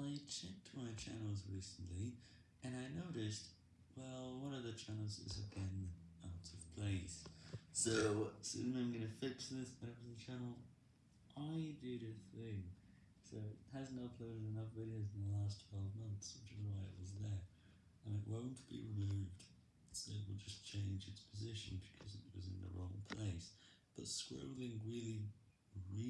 I checked my channels recently, and I noticed, well, one of the channels is again out of place. So, soon I'm gonna fix this, whatever the channel, I did a thing. So, it hasn't uploaded enough videos in the last 12 months, which is why it was there. And it won't be removed, so it will just change its position because it was in the wrong place. But scrolling really, really.